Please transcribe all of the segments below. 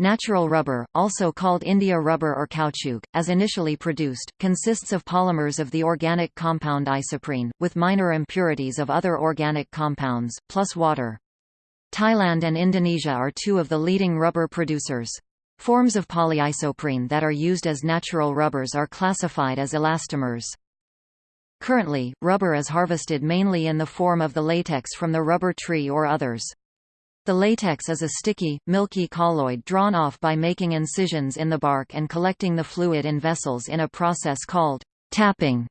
Natural rubber, also called India rubber or caoutchouc, as initially produced, consists of polymers of the organic compound isoprene, with minor impurities of other organic compounds, plus water. Thailand and Indonesia are two of the leading rubber producers. Forms of polyisoprene that are used as natural rubbers are classified as elastomers. Currently, rubber is harvested mainly in the form of the latex from the rubber tree or others. The latex is a sticky, milky colloid drawn off by making incisions in the bark and collecting the fluid in vessels in a process called tapping.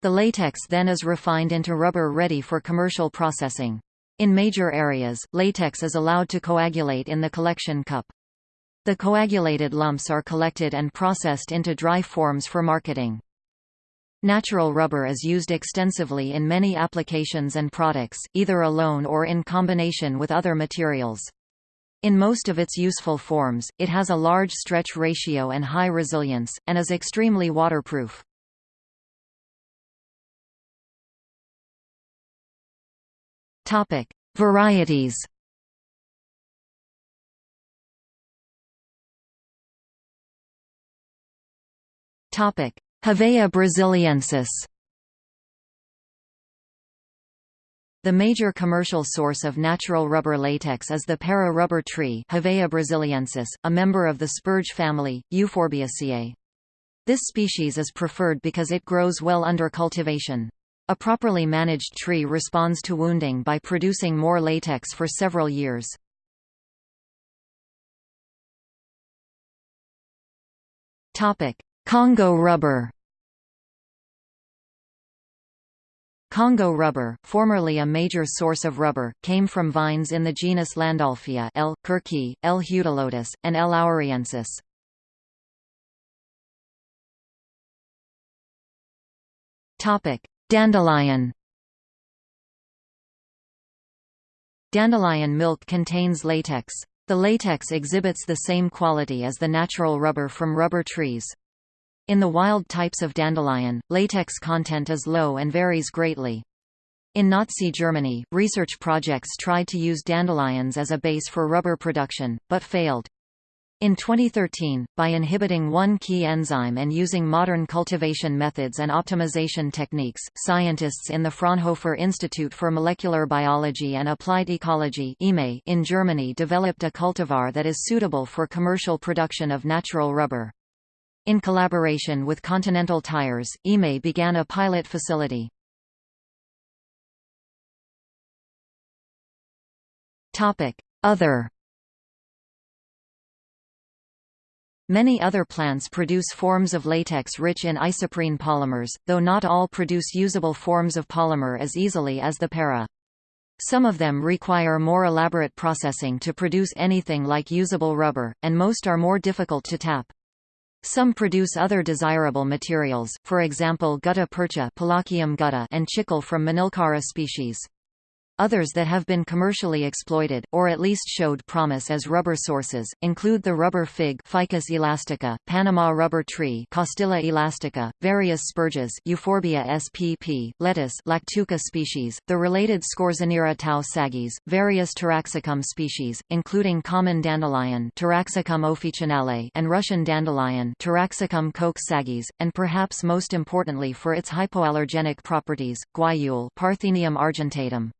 The latex then is refined into rubber ready for commercial processing. In major areas, latex is allowed to coagulate in the collection cup. The coagulated lumps are collected and processed into dry forms for marketing. Natural rubber is used extensively in many applications and products, either alone or in combination with other materials. In most of its useful forms, it has a large stretch ratio and high resilience, and is extremely waterproof. Varieties. Topic: Hevea brasiliensis The major commercial source of natural rubber latex is the para rubber tree Hevea brasiliensis, a member of the spurge family, Euphorbiaceae. This species is preferred because it grows well under cultivation. A properly managed tree responds to wounding by producing more latex for several years. Congo rubber Congo rubber, formerly a major source of rubber, came from vines in the genus Landolphia L. kirkii, L. and L. owariensis. Dandelion Dandelion milk contains latex. The latex exhibits the same quality as the natural rubber from rubber trees. In the wild types of dandelion, latex content is low and varies greatly. In Nazi Germany, research projects tried to use dandelions as a base for rubber production, but failed. In 2013, by inhibiting one key enzyme and using modern cultivation methods and optimization techniques, scientists in the Fraunhofer Institute for Molecular Biology and Applied Ecology in Germany developed a cultivar that is suitable for commercial production of natural rubber. In collaboration with Continental Tires, IME began a pilot facility. Other Many other plants produce forms of latex rich in isoprene polymers, though not all produce usable forms of polymer as easily as the para. Some of them require more elaborate processing to produce anything like usable rubber, and most are more difficult to tap. Some produce other desirable materials, for example gutta percha gutta and chicle from Manilkara species. Others that have been commercially exploited, or at least showed promise as rubber sources, include the rubber fig Ficus elastica, Panama rubber tree Castilla elastica, various spurges Euphorbia spp, lettuce Lactuca species, the related Scorzonera tau-saghyz, various Taraxacum species, including common dandelion Taraxacum officinale and Russian dandelion Taraxacum coke saggies, and perhaps most importantly for its hypoallergenic properties, guayule Parthenium argentatum.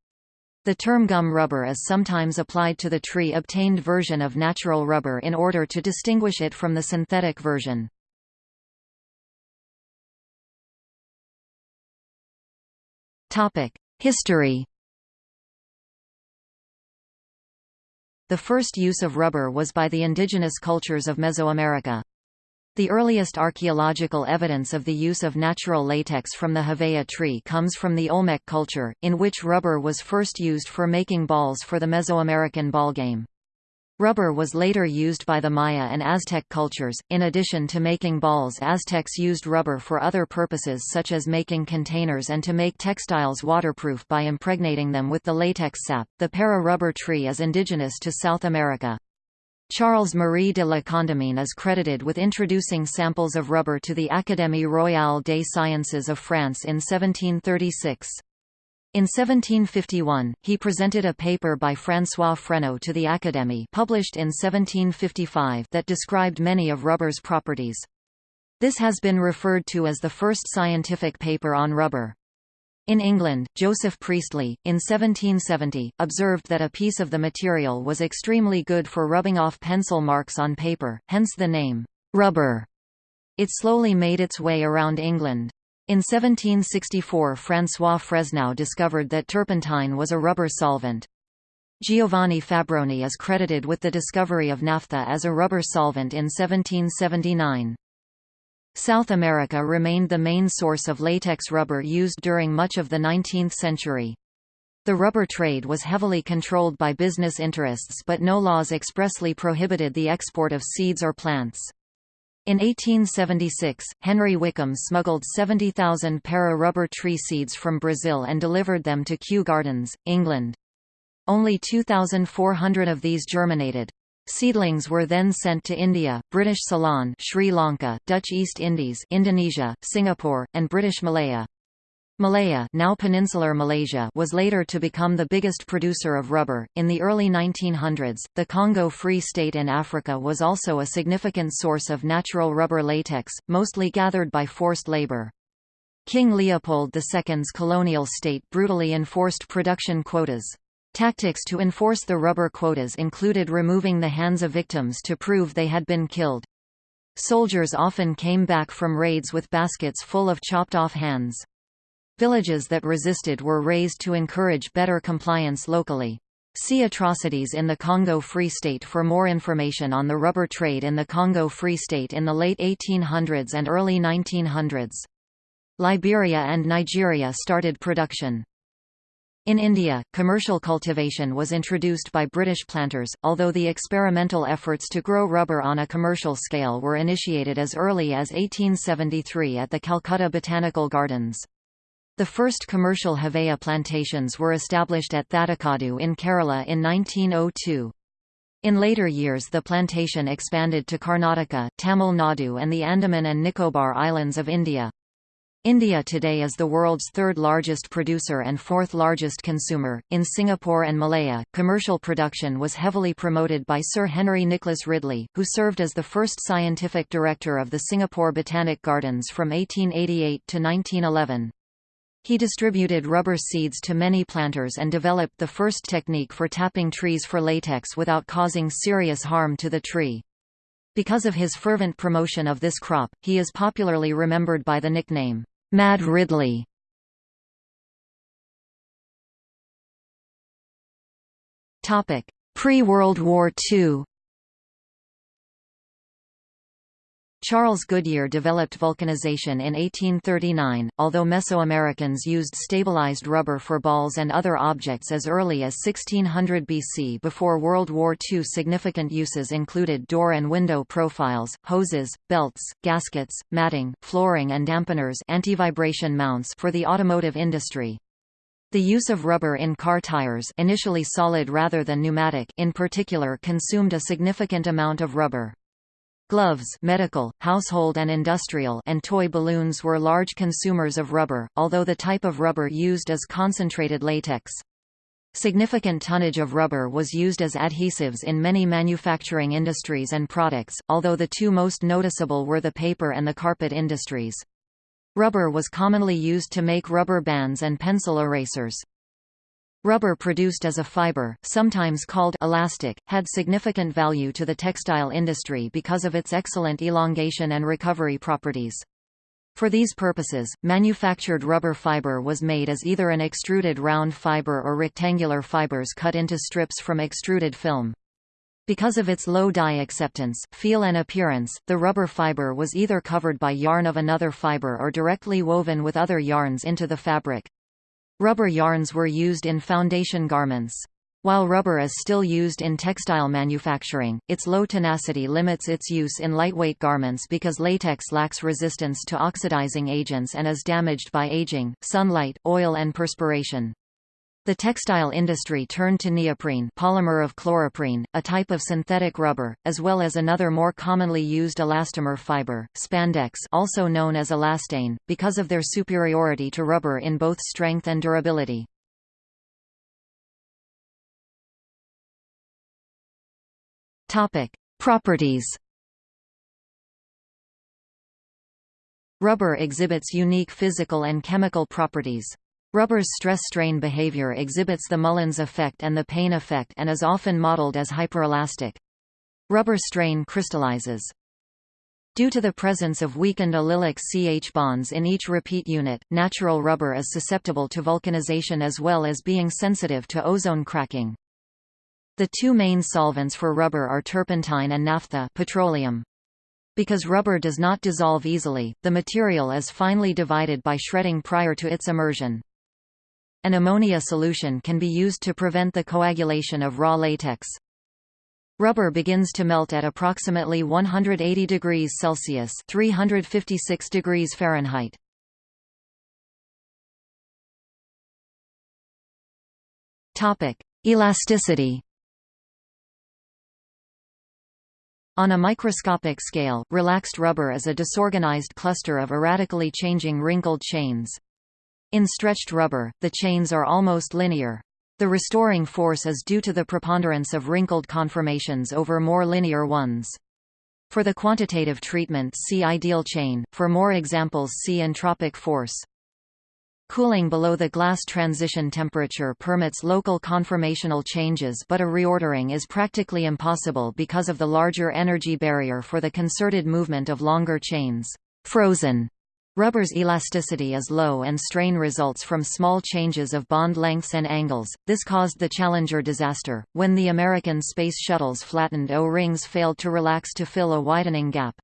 The term gum rubber is sometimes applied to the tree-obtained version of natural rubber in order to distinguish it from the synthetic version. History The first use of rubber was by the indigenous cultures of Mesoamerica. The earliest archaeological evidence of the use of natural latex from the Hevea tree comes from the Olmec culture, in which rubber was first used for making balls for the Mesoamerican ballgame. Rubber was later used by the Maya and Aztec cultures. In addition to making balls, Aztecs used rubber for other purposes such as making containers and to make textiles waterproof by impregnating them with the latex sap. The para rubber tree is indigenous to South America. Charles-Marie de la Condamine is credited with introducing samples of rubber to the Académie royale des sciences of France in 1736. In 1751, he presented a paper by François Fresneau to the Académie published in 1755 that described many of rubber's properties. This has been referred to as the first scientific paper on rubber. In England, Joseph Priestley, in 1770, observed that a piece of the material was extremely good for rubbing off pencil marks on paper, hence the name, rubber. It slowly made its way around England. In 1764 François Fresneau discovered that turpentine was a rubber solvent. Giovanni Fabroni is credited with the discovery of naphtha as a rubber solvent in 1779. South America remained the main source of latex rubber used during much of the 19th century. The rubber trade was heavily controlled by business interests but no laws expressly prohibited the export of seeds or plants. In 1876, Henry Wickham smuggled 70,000 para rubber tree seeds from Brazil and delivered them to Kew Gardens, England. Only 2,400 of these germinated. Seedlings were then sent to India, British Ceylon Sri Lanka, Dutch East Indies Indonesia, Singapore, and British Malaya. Malaya, now peninsular Malaysia, was later to become the biggest producer of rubber. In the early 1900s, the Congo Free State in Africa was also a significant source of natural rubber latex, mostly gathered by forced labor. King Leopold II's colonial state brutally enforced production quotas. Tactics to enforce the rubber quotas included removing the hands of victims to prove they had been killed. Soldiers often came back from raids with baskets full of chopped off hands. Villages that resisted were raised to encourage better compliance locally. See Atrocities in the Congo Free State for more information on the rubber trade in the Congo Free State in the late 1800s and early 1900s. Liberia and Nigeria started production. In India, commercial cultivation was introduced by British planters, although the experimental efforts to grow rubber on a commercial scale were initiated as early as 1873 at the Calcutta Botanical Gardens. The first commercial Hevea plantations were established at Thattekadu in Kerala in 1902. In later years the plantation expanded to Karnataka, Tamil Nadu and the Andaman and Nicobar Islands of India. India today is the world's third largest producer and fourth largest consumer. In Singapore and Malaya, commercial production was heavily promoted by Sir Henry Nicholas Ridley, who served as the first scientific director of the Singapore Botanic Gardens from 1888 to 1911. He distributed rubber seeds to many planters and developed the first technique for tapping trees for latex without causing serious harm to the tree. Because of his fervent promotion of this crop, he is popularly remembered by the nickname, Mad Ridley. Topic Pre-World War II Charles Goodyear developed vulcanization in 1839, although Mesoamericans used stabilized rubber for balls and other objects as early as 1600 BC before World War II significant uses included door and window profiles, hoses, belts, gaskets, matting, flooring and dampeners anti-vibration mounts for the automotive industry. The use of rubber in car tires initially solid rather than pneumatic in particular consumed a significant amount of rubber. Gloves medical, household and industrial and toy balloons were large consumers of rubber, although the type of rubber used is concentrated latex. Significant tonnage of rubber was used as adhesives in many manufacturing industries and products, although the two most noticeable were the paper and the carpet industries. Rubber was commonly used to make rubber bands and pencil erasers. Rubber produced as a fiber, sometimes called elastic, had significant value to the textile industry because of its excellent elongation and recovery properties. For these purposes, manufactured rubber fiber was made as either an extruded round fiber or rectangular fibers cut into strips from extruded film. Because of its low dye acceptance, feel and appearance, the rubber fiber was either covered by yarn of another fiber or directly woven with other yarns into the fabric. Rubber yarns were used in foundation garments. While rubber is still used in textile manufacturing, its low tenacity limits its use in lightweight garments because latex lacks resistance to oxidizing agents and is damaged by aging, sunlight, oil and perspiration. The textile industry turned to neoprene polymer of chloroprene, a type of synthetic rubber, as well as another more commonly used elastomer fiber, spandex also known as elastane, because of their superiority to rubber in both strength and durability. Properties Rubber exhibits unique physical and chemical properties. Rubber's stress-strain behavior exhibits the Mullins effect and the Payne effect and is often modeled as hyperelastic. Rubber strain crystallizes. Due to the presence of weakened allylic CH bonds in each repeat unit, natural rubber is susceptible to vulcanization as well as being sensitive to ozone cracking. The two main solvents for rubber are turpentine and naphtha petroleum. Because rubber does not dissolve easily, the material is finely divided by shredding prior to its immersion. An ammonia solution can be used to prevent the coagulation of raw latex. Rubber begins to melt at approximately 180 degrees Celsius (356 degrees Fahrenheit). Topic: Elasticity. On a microscopic scale, relaxed rubber is a disorganized cluster of erratically changing wrinkled chains. In stretched rubber, the chains are almost linear. The restoring force is due to the preponderance of wrinkled conformations over more linear ones. For the quantitative treatment see ideal chain, for more examples see entropic force. Cooling below the glass transition temperature permits local conformational changes but a reordering is practically impossible because of the larger energy barrier for the concerted movement of longer chains. Frozen Rubber's elasticity is low and strain results from small changes of bond lengths and angles. This caused the Challenger disaster, when the American space shuttle's flattened O-rings failed to relax to fill a widening gap.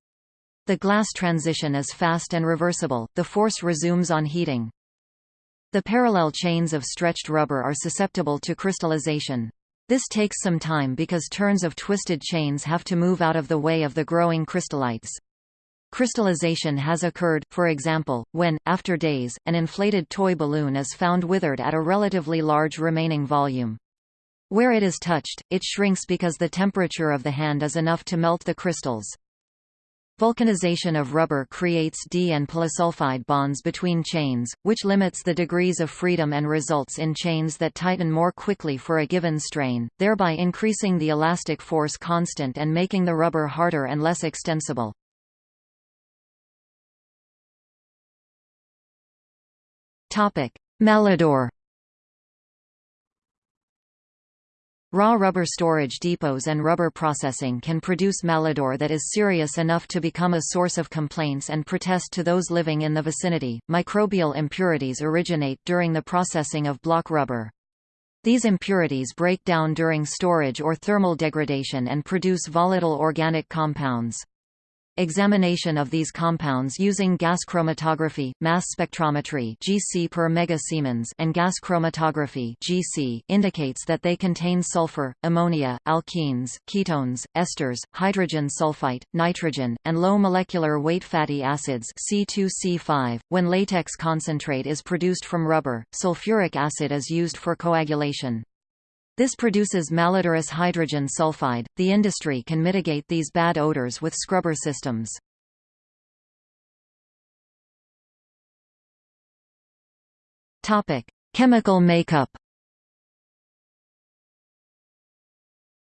The glass transition is fast and reversible, the force resumes on heating. The parallel chains of stretched rubber are susceptible to crystallization. This takes some time because turns of twisted chains have to move out of the way of the growing crystallites. Crystallization has occurred, for example, when, after days, an inflated toy balloon is found withered at a relatively large remaining volume. Where it is touched, it shrinks because the temperature of the hand is enough to melt the crystals. Vulcanization of rubber creates D and polysulfide bonds between chains, which limits the degrees of freedom and results in chains that tighten more quickly for a given strain, thereby increasing the elastic force constant and making the rubber harder and less extensible. Malodor Raw rubber storage depots and rubber processing can produce malodor that is serious enough to become a source of complaints and protest to those living in the vicinity. Microbial impurities originate during the processing of block rubber. These impurities break down during storage or thermal degradation and produce volatile organic compounds. Examination of these compounds using gas chromatography, mass spectrometry (GC per megasiemens) and gas chromatography (GC) indicates that they contain sulfur, ammonia, alkenes, ketones, esters, hydrogen sulfide, nitrogen, and low molecular weight fatty acids C2C5. When latex concentrate is produced from rubber, sulfuric acid is used for coagulation. This produces malodorous hydrogen sulfide. The industry can mitigate these bad odors with scrubber systems. Topic: Chemical makeup.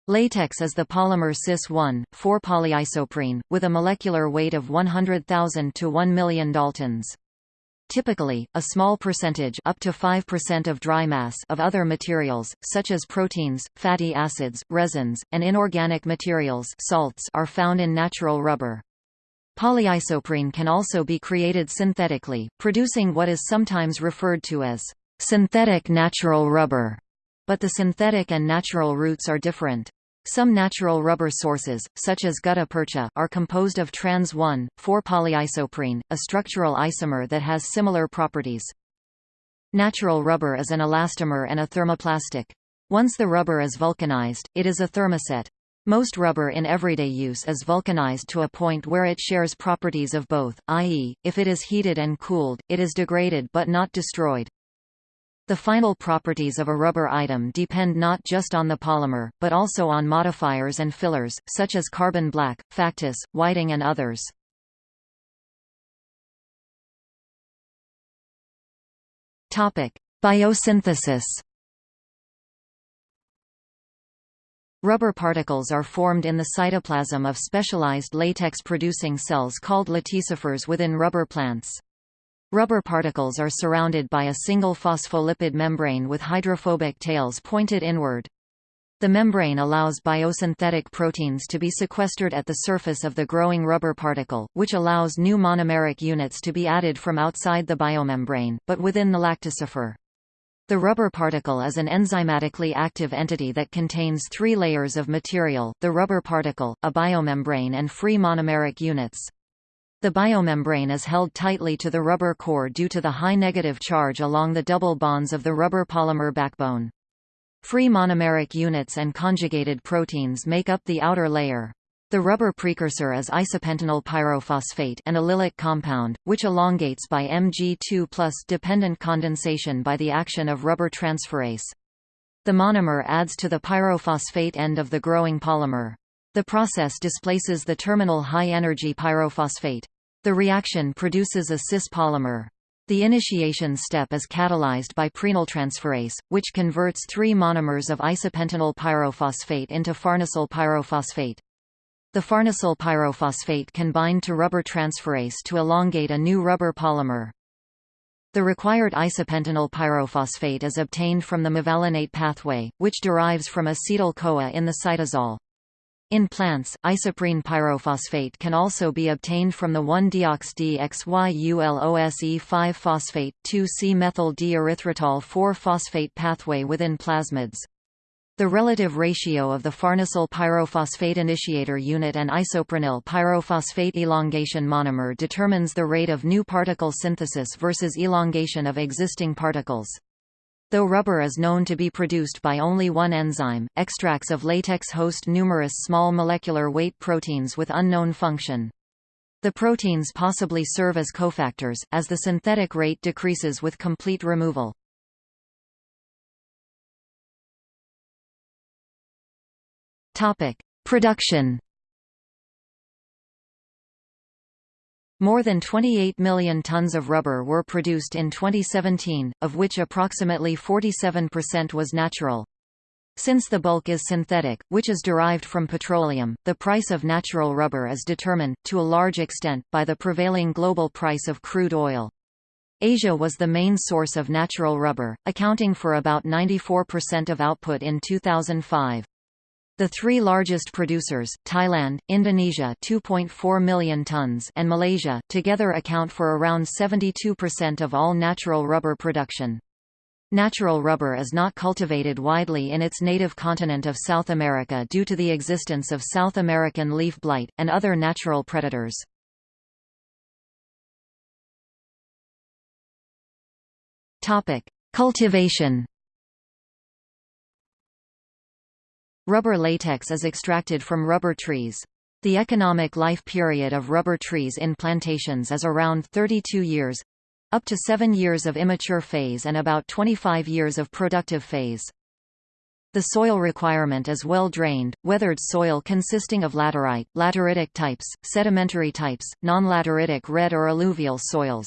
Latex is the polymer cis-1, 4-polyisoprene, with a molecular weight of 100,000 to 1 million daltons. Typically, a small percentage up to 5% of dry mass of other materials, such as proteins, fatty acids, resins, and inorganic materials salts are found in natural rubber. Polyisoprene can also be created synthetically, producing what is sometimes referred to as synthetic natural rubber, but the synthetic and natural roots are different. Some natural rubber sources, such as gutta percha, are composed of trans-1,4-polyisoprene, a structural isomer that has similar properties. Natural rubber is an elastomer and a thermoplastic. Once the rubber is vulcanized, it is a thermoset. Most rubber in everyday use is vulcanized to a point where it shares properties of both, i.e., if it is heated and cooled, it is degraded but not destroyed. The final properties of a rubber item depend not just on the polymer, but also on modifiers and fillers, such as carbon black, factice, whiting and others. Biosynthesis Rubber particles are formed in the cytoplasm of specialized latex-producing cells called laticifers within rubber plants. Rubber particles are surrounded by a single phospholipid membrane with hydrophobic tails pointed inward. The membrane allows biosynthetic proteins to be sequestered at the surface of the growing rubber particle, which allows new monomeric units to be added from outside the biomembrane, but within the lactosophore. The rubber particle is an enzymatically active entity that contains three layers of material, the rubber particle, a biomembrane and free monomeric units. The biomembrane is held tightly to the rubber core due to the high negative charge along the double bonds of the rubber polymer backbone. Free monomeric units and conjugated proteins make up the outer layer. The rubber precursor is isopentenyl pyrophosphate an allylic compound, which elongates by Mg2 plus dependent condensation by the action of rubber transferase. The monomer adds to the pyrophosphate end of the growing polymer. The process displaces the terminal high-energy pyrophosphate. The reaction produces a cis polymer. The initiation step is catalyzed by prenyltransferase, which converts three monomers of isopentenyl pyrophosphate into farnesyl pyrophosphate. The farnesyl pyrophosphate can bind to rubber transferase to elongate a new rubber polymer. The required isopentenyl pyrophosphate is obtained from the mevalonate pathway, which derives from acetyl-CoA in the cytosol. In plants, isoprene pyrophosphate can also be obtained from the 1-deoxyxyulose5-phosphate, 2-C-methyl D-erythritol 4-phosphate pathway within plastids. The relative ratio of the farnesyl pyrophosphate initiator unit and isoprenyl pyrophosphate elongation monomer determines the rate of new particle synthesis versus elongation of existing particles. Though rubber is known to be produced by only one enzyme, extracts of latex host numerous small molecular weight proteins with unknown function. The proteins possibly serve as cofactors, as the synthetic rate decreases with complete removal. Production. More than 28 million tons of rubber were produced in 2017, of which approximately 47% was natural. Since the bulk is synthetic, which is derived from petroleum, the price of natural rubber is determined, to a large extent, by the prevailing global price of crude oil. Asia was the main source of natural rubber, accounting for about 94% of output in 2005. The three largest producers, Thailand, Indonesia 2.4 million tons and Malaysia, together account for around 72% of all natural rubber production. Natural rubber is not cultivated widely in its native continent of South America due to the existence of South American leaf blight, and other natural predators. Cultivation Rubber latex is extracted from rubber trees. The economic life period of rubber trees in plantations is around 32 years up to 7 years of immature phase and about 25 years of productive phase. The soil requirement is well-drained, weathered soil consisting of laterite, lateritic types, sedimentary types, non-lateritic red or alluvial soils.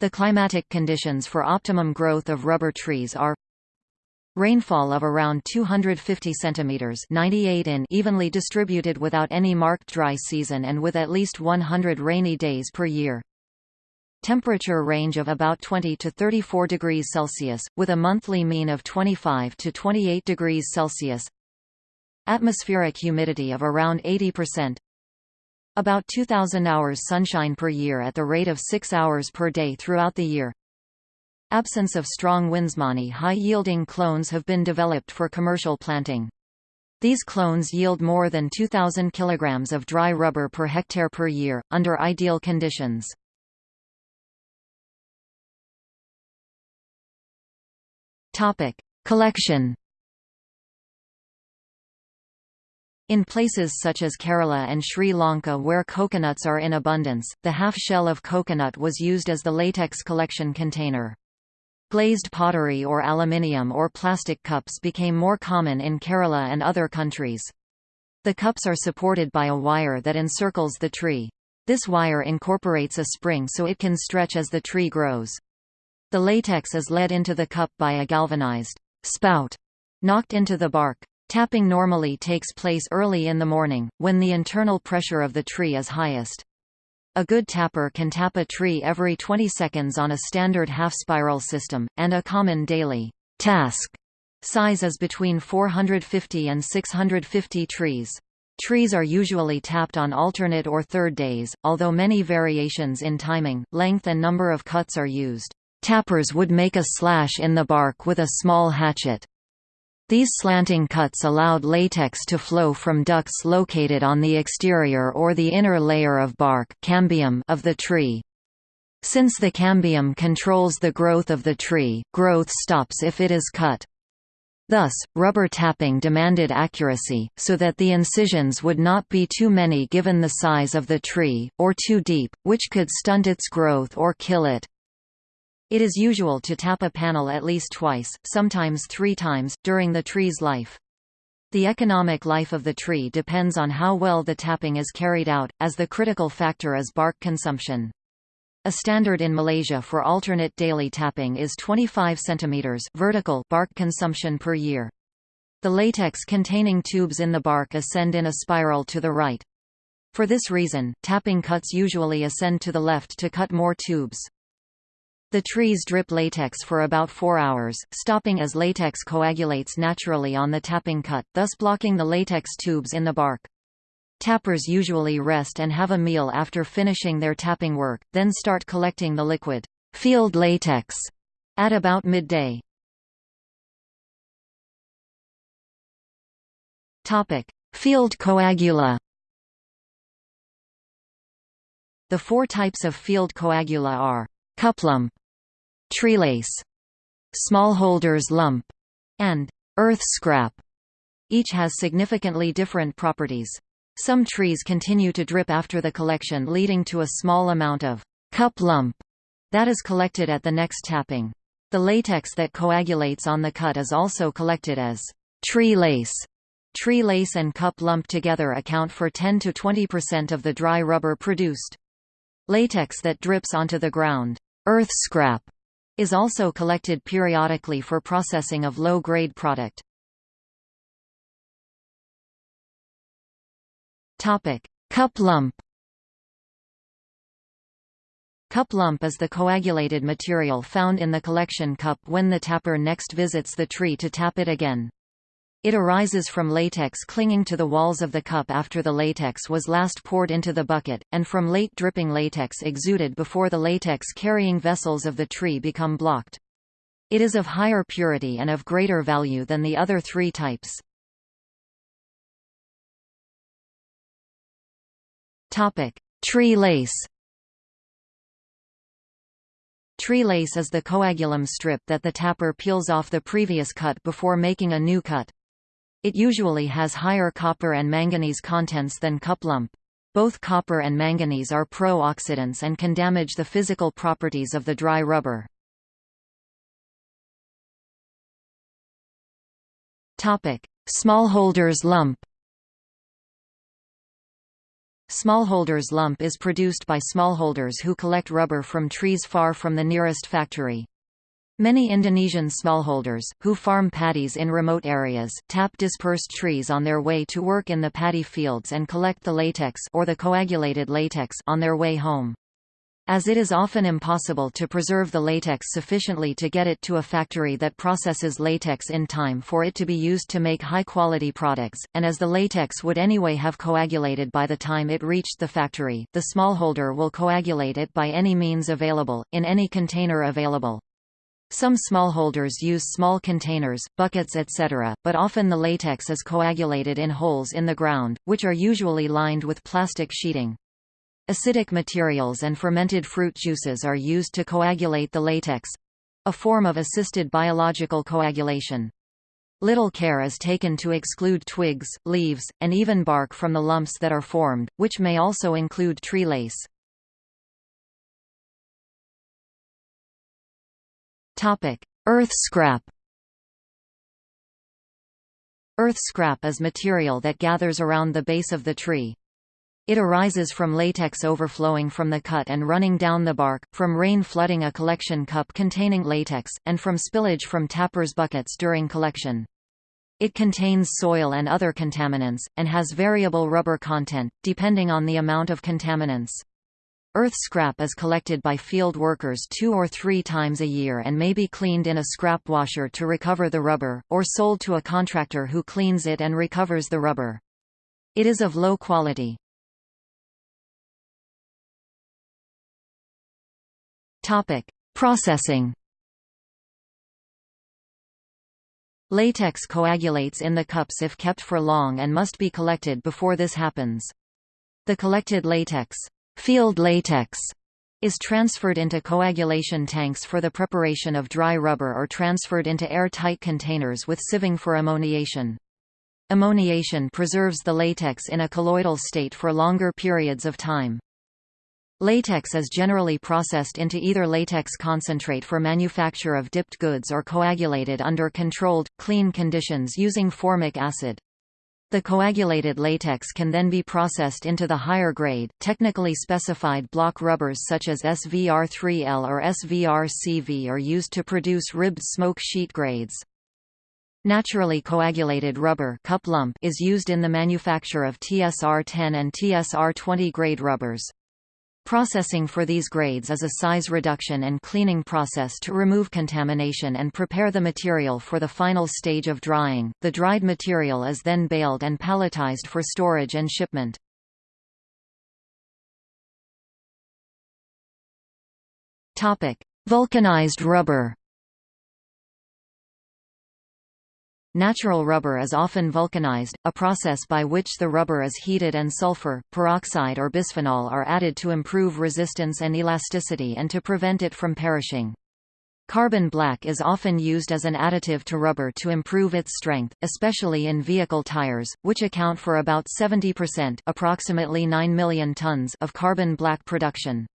The climatic conditions for optimum growth of rubber trees are Rainfall of around 250 centimeters 98 in evenly distributed without any marked dry season and with at least 100 rainy days per year. Temperature range of about 20 to 34 degrees Celsius, with a monthly mean of 25 to 28 degrees Celsius. Atmospheric humidity of around 80%. About 2,000 hours sunshine per year at the rate of 6 hours per day throughout the year. Absence of strong winds. Many high-yielding clones have been developed for commercial planting. These clones yield more than 2,000 kilograms of dry rubber per hectare per year, under ideal conditions. Collection In places such as Kerala and Sri Lanka where coconuts are in abundance, the half-shell of coconut was used as the latex collection container. Glazed pottery or aluminium or plastic cups became more common in Kerala and other countries. The cups are supported by a wire that encircles the tree. This wire incorporates a spring so it can stretch as the tree grows. The latex is led into the cup by a galvanized spout knocked into the bark. Tapping normally takes place early in the morning, when the internal pressure of the tree is highest. A good tapper can tap a tree every 20 seconds on a standard half-spiral system, and a common daily task size is between 450 and 650 trees. Trees are usually tapped on alternate or third days, although many variations in timing, length and number of cuts are used. Tappers would make a slash in the bark with a small hatchet. These slanting cuts allowed latex to flow from ducts located on the exterior or the inner layer of bark cambium of the tree. Since the cambium controls the growth of the tree, growth stops if it is cut. Thus, rubber tapping demanded accuracy, so that the incisions would not be too many given the size of the tree, or too deep, which could stunt its growth or kill it. It is usual to tap a panel at least twice, sometimes three times, during the tree's life. The economic life of the tree depends on how well the tapping is carried out, as the critical factor is bark consumption. A standard in Malaysia for alternate daily tapping is 25 cm vertical bark consumption per year. The latex containing tubes in the bark ascend in a spiral to the right. For this reason, tapping cuts usually ascend to the left to cut more tubes. The trees drip latex for about four hours, stopping as latex coagulates naturally on the tapping cut, thus blocking the latex tubes in the bark. Tappers usually rest and have a meal after finishing their tapping work, then start collecting the liquid field latex at about midday. Topic: Field coagula The four types of field coagula are cuplump, treelace, smallholders lump, and earth scrap. Each has significantly different properties. Some trees continue to drip after the collection leading to a small amount of cup lump that is collected at the next tapping. The latex that coagulates on the cut is also collected as tree lace. Tree lace and cup lump together account for 10 to 20% of the dry rubber produced. Latex that drips onto the ground Earth scrap is also collected periodically for processing of low-grade product. Topic: Cup lump. Cup lump is the coagulated material found in the collection cup when the tapper next visits the tree to tap it again. It arises from latex clinging to the walls of the cup after the latex was last poured into the bucket, and from late dripping latex exuded before the latex-carrying vessels of the tree become blocked. It is of higher purity and of greater value than the other three types. Tree lace Tree lace is the coagulum strip that the tapper peels off the previous cut before making a new cut. It usually has higher copper and manganese contents than cuplump. Both copper and manganese are pro-oxidants and can damage the physical properties of the dry rubber. Smallholders lump Smallholders lump is produced by smallholders who collect rubber from trees far from the nearest factory. Many Indonesian smallholders, who farm paddies in remote areas, tap dispersed trees on their way to work in the paddy fields and collect the latex or the coagulated latex on their way home. As it is often impossible to preserve the latex sufficiently to get it to a factory that processes latex in time for it to be used to make high-quality products, and as the latex would anyway have coagulated by the time it reached the factory, the smallholder will coagulate it by any means available, in any container available. Some smallholders use small containers, buckets etc., but often the latex is coagulated in holes in the ground, which are usually lined with plastic sheeting. Acidic materials and fermented fruit juices are used to coagulate the latex—a form of assisted biological coagulation. Little care is taken to exclude twigs, leaves, and even bark from the lumps that are formed, which may also include tree lace. Earth scrap. Earth scrap is material that gathers around the base of the tree. It arises from latex overflowing from the cut and running down the bark, from rain flooding a collection cup containing latex, and from spillage from tappers' buckets during collection. It contains soil and other contaminants, and has variable rubber content, depending on the amount of contaminants. Earth scrap is collected by field workers two or three times a year and may be cleaned in a scrap washer to recover the rubber, or sold to a contractor who cleans it and recovers the rubber. It is of low quality. Processing Latex coagulates in the cups if kept for long and must be collected before this happens. The collected latex, field latex, is transferred into coagulation tanks for the preparation of dry rubber or transferred into air-tight containers with sieving for ammoniation. Ammoniation preserves the latex in a colloidal state for longer periods of time. Latex is generally processed into either latex concentrate for manufacture of dipped goods or coagulated under controlled, clean conditions using formic acid. The coagulated latex can then be processed into the higher grade, technically specified block rubbers such as SVR3L or SVR-CV are used to produce ribbed smoke sheet grades. Naturally coagulated rubber cup lump is used in the manufacture of TSR-10 and TSR-20 grade rubbers. Processing for these grades is a size reduction and cleaning process to remove contamination and prepare the material for the final stage of drying. The dried material is then baled and palletized for storage and shipment. Topic: Vulcanized rubber. Natural rubber is often vulcanized, a process by which the rubber is heated and sulfur, peroxide or bisphenol are added to improve resistance and elasticity and to prevent it from perishing. Carbon black is often used as an additive to rubber to improve its strength, especially in vehicle tires, which account for about 70% approximately 9 million tons of carbon black production.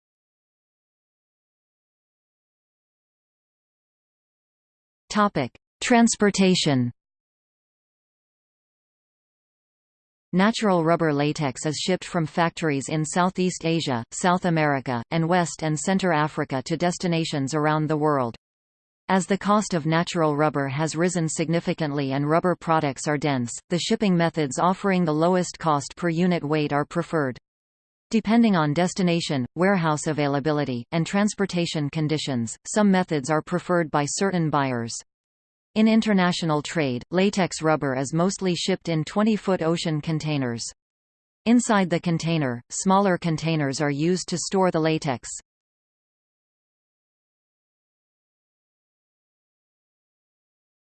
Transportation Natural rubber latex is shipped from factories in Southeast Asia, South America, and West and Centre Africa to destinations around the world. As the cost of natural rubber has risen significantly and rubber products are dense, the shipping methods offering the lowest cost per unit weight are preferred. Depending on destination, warehouse availability, and transportation conditions, some methods are preferred by certain buyers. In international trade, latex rubber is mostly shipped in 20-foot ocean containers. Inside the container, smaller containers are used to store the latex.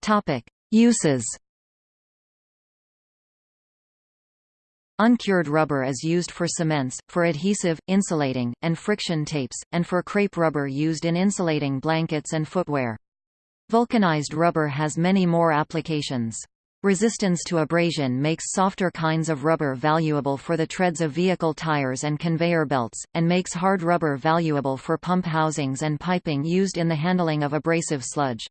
Topic: Uses. Uncured rubber is used for cements, for adhesive, insulating, and friction tapes, and for crepe rubber used in insulating blankets and footwear. Vulcanized rubber has many more applications. Resistance to abrasion makes softer kinds of rubber valuable for the treads of vehicle tires and conveyor belts, and makes hard rubber valuable for pump housings and piping used in the handling of abrasive sludge.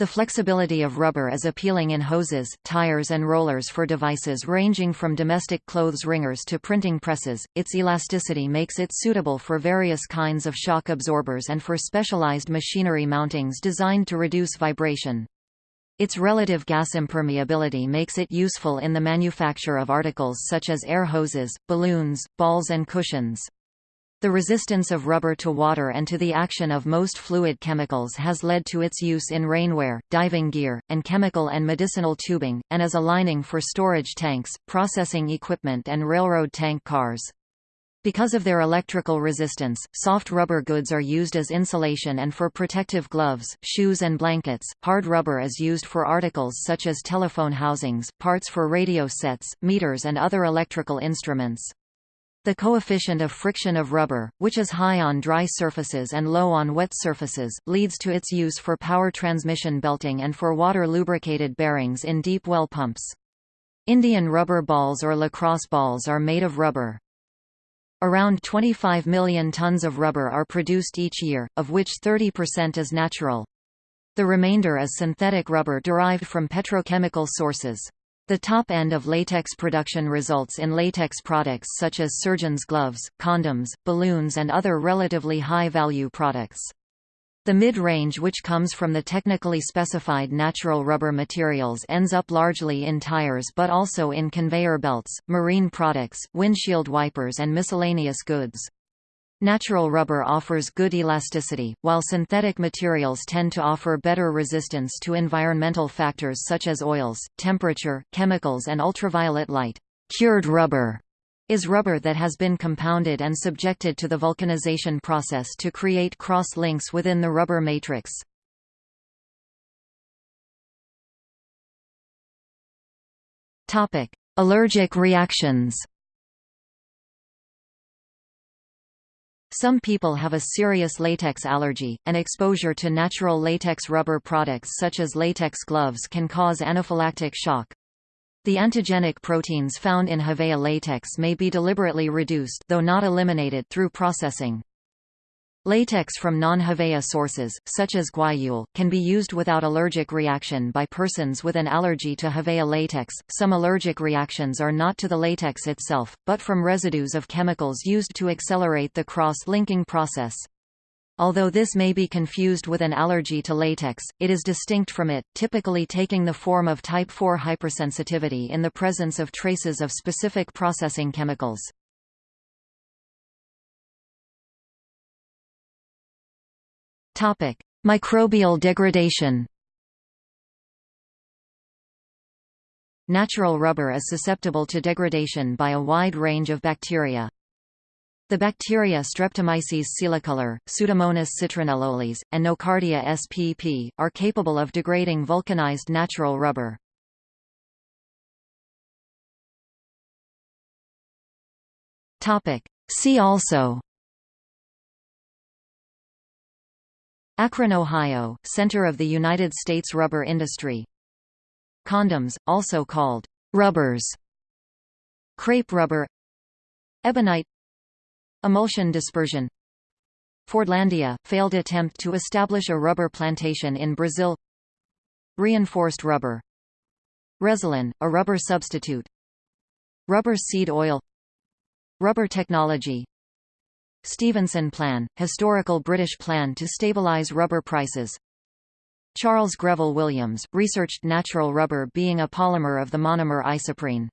The flexibility of rubber is appealing in hoses, tires and rollers for devices ranging from domestic clothes wringers to printing presses. Its elasticity makes it suitable for various kinds of shock absorbers and for specialized machinery mountings designed to reduce vibration. Its relative gas impermeability makes it useful in the manufacture of articles such as air hoses, balloons, balls and cushions. The resistance of rubber to water and to the action of most fluid chemicals has led to its use in rainwear, diving gear, and chemical and medicinal tubing, and as a lining for storage tanks, processing equipment and railroad tank cars. Because of their electrical resistance, soft rubber goods are used as insulation and for protective gloves, shoes and blankets. Hard rubber is used for articles such as telephone housings, parts for radio sets, meters and other electrical instruments. The coefficient of friction of rubber, which is high on dry surfaces and low on wet surfaces, leads to its use for power transmission belting and for water-lubricated bearings in deep well pumps. Indian rubber balls or lacrosse balls are made of rubber. Around 25 million tons of rubber are produced each year, of which 30% is natural. The remainder is synthetic rubber derived from petrochemical sources. The top end of latex production results in latex products such as surgeon's gloves, condoms, balloons and other relatively high-value products. The mid-range which comes from the technically specified natural rubber materials ends up largely in tires but also in conveyor belts, marine products, windshield wipers and miscellaneous goods. Natural rubber offers good elasticity, while synthetic materials tend to offer better resistance to environmental factors such as oils, temperature, chemicals and ultraviolet light. Cured rubber is rubber that has been compounded and subjected to the vulcanization process to create cross-links within the rubber matrix. Allergic reactions Some people have a serious latex allergy, and exposure to natural latex rubber products such as latex gloves can cause anaphylactic shock. The antigenic proteins found in Hevea latex may be deliberately reduced though not eliminated through processing. Latex from non-Hevea sources, such as guayule, can be used without allergic reaction by persons with an allergy to Hevea latex. Some allergic reactions are not to the latex itself, but from residues of chemicals used to accelerate the cross-linking process. Although this may be confused with an allergy to latex, it is distinct from it, typically taking the form of type 4 hypersensitivity in the presence of traces of specific processing chemicals. Topic: Microbial degradation. Natural rubber is susceptible to degradation by a wide range of bacteria. The bacteria Streptomyces coelicolor, Pseudomonas citronellolis, and Nocardia spp. are capable of degrading vulcanized natural rubber. See also Akron, Ohio, center of the United States rubber industry. Condoms, also called rubbers. Crepe rubber. Ebonite. Emulsion dispersion. Fordlandia – failed attempt to establish a rubber plantation in Brazil. Reinforced rubber. Resilin – a rubber substitute. Rubber seed oil. Rubber technology Stevenson Plan – historical British plan to stabilise rubber prices. Charles Greville Williams – researched natural rubber being a polymer of the monomer isoprene